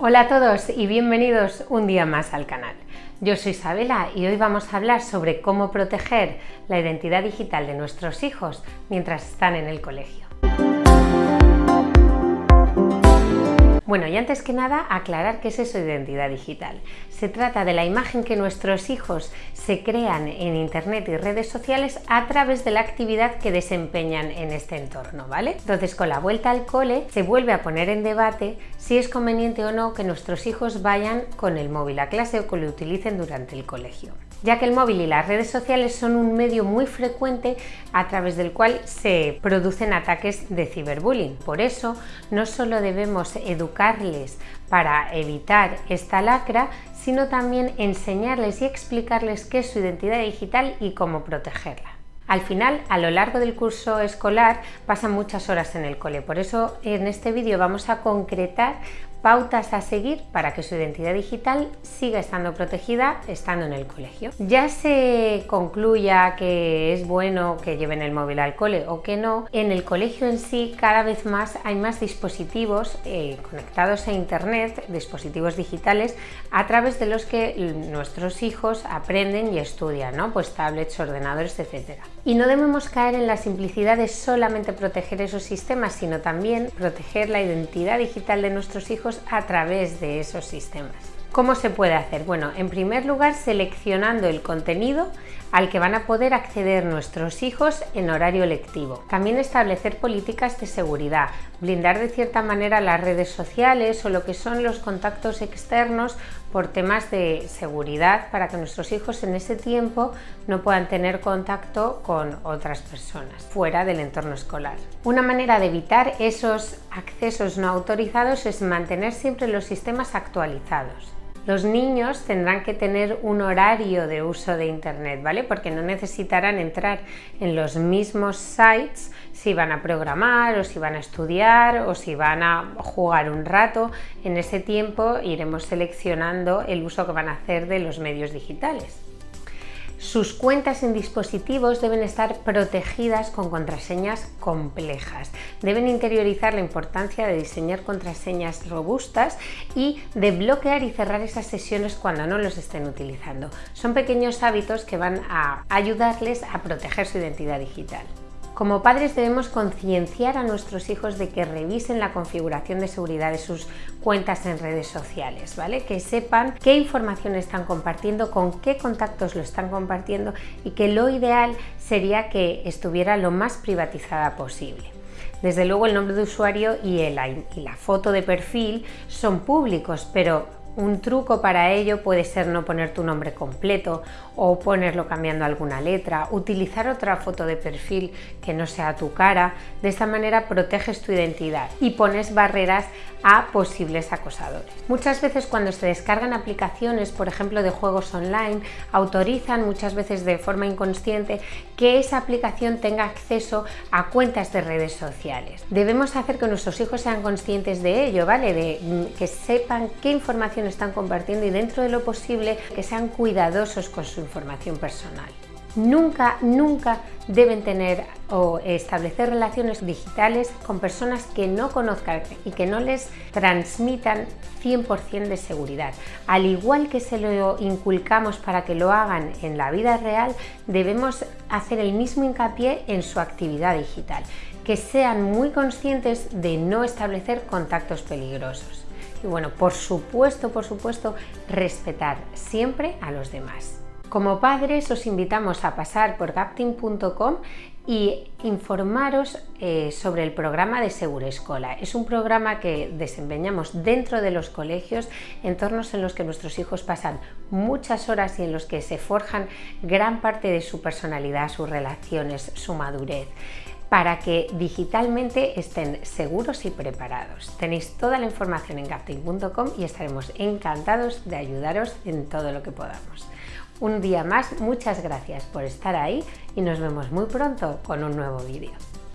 Hola a todos y bienvenidos un día más al canal. Yo soy Isabela y hoy vamos a hablar sobre cómo proteger la identidad digital de nuestros hijos mientras están en el colegio. Bueno, y antes que nada, aclarar qué es eso de identidad digital. Se trata de la imagen que nuestros hijos se crean en Internet y redes sociales a través de la actividad que desempeñan en este entorno, ¿vale? Entonces, con la vuelta al cole, se vuelve a poner en debate si es conveniente o no que nuestros hijos vayan con el móvil a clase o que lo utilicen durante el colegio ya que el móvil y las redes sociales son un medio muy frecuente a través del cual se producen ataques de ciberbullying. Por eso, no solo debemos educarles para evitar esta lacra, sino también enseñarles y explicarles qué es su identidad digital y cómo protegerla. Al final, a lo largo del curso escolar, pasan muchas horas en el cole. Por eso, en este vídeo vamos a concretar pautas a seguir para que su identidad digital siga estando protegida estando en el colegio. Ya se concluya que es bueno que lleven el móvil al cole o que no, en el colegio en sí cada vez más hay más dispositivos eh, conectados a internet, dispositivos digitales, a través de los que nuestros hijos aprenden y estudian, ¿no? pues tablets, ordenadores, etc. Y no debemos caer en la simplicidad de solamente proteger esos sistemas, sino también proteger la identidad digital de nuestros hijos a través de esos sistemas. ¿Cómo se puede hacer? Bueno, en primer lugar seleccionando el contenido al que van a poder acceder nuestros hijos en horario lectivo. También establecer políticas de seguridad, blindar de cierta manera las redes sociales o lo que son los contactos externos por temas de seguridad para que nuestros hijos en ese tiempo no puedan tener contacto con otras personas fuera del entorno escolar. Una manera de evitar esos accesos no autorizados es mantener siempre los sistemas actualizados. Los niños tendrán que tener un horario de uso de Internet, ¿vale? Porque no necesitarán entrar en los mismos sites si van a programar o si van a estudiar o si van a jugar un rato. En ese tiempo iremos seleccionando el uso que van a hacer de los medios digitales. Sus cuentas en dispositivos deben estar protegidas con contraseñas complejas. Deben interiorizar la importancia de diseñar contraseñas robustas y de bloquear y cerrar esas sesiones cuando no los estén utilizando. Son pequeños hábitos que van a ayudarles a proteger su identidad digital. Como padres debemos concienciar a nuestros hijos de que revisen la configuración de seguridad de sus cuentas en redes sociales, ¿vale? Que sepan qué información están compartiendo, con qué contactos lo están compartiendo y que lo ideal sería que estuviera lo más privatizada posible. Desde luego el nombre de usuario y, y la foto de perfil son públicos, pero un truco para ello puede ser no poner tu nombre completo o ponerlo cambiando alguna letra, utilizar otra foto de perfil que no sea tu cara, de esta manera proteges tu identidad y pones barreras a posibles acosadores. Muchas veces cuando se descargan aplicaciones, por ejemplo de juegos online, autorizan muchas veces de forma inconsciente que esa aplicación tenga acceso a cuentas de redes sociales. Debemos hacer que nuestros hijos sean conscientes de ello, ¿vale? De mm, que sepan qué información están compartiendo y dentro de lo posible que sean cuidadosos con su información personal. Nunca, nunca deben tener o establecer relaciones digitales con personas que no conozcan y que no les transmitan 100% de seguridad. Al igual que se lo inculcamos para que lo hagan en la vida real, debemos hacer el mismo hincapié en su actividad digital, que sean muy conscientes de no establecer contactos peligrosos. Y bueno, por supuesto, por supuesto, respetar siempre a los demás. Como padres os invitamos a pasar por gapting.com y informaros eh, sobre el programa de Escola. Es un programa que desempeñamos dentro de los colegios, entornos en los que nuestros hijos pasan muchas horas y en los que se forjan gran parte de su personalidad, sus relaciones, su madurez para que digitalmente estén seguros y preparados. Tenéis toda la información en gapting.com y estaremos encantados de ayudaros en todo lo que podamos. Un día más, muchas gracias por estar ahí y nos vemos muy pronto con un nuevo vídeo.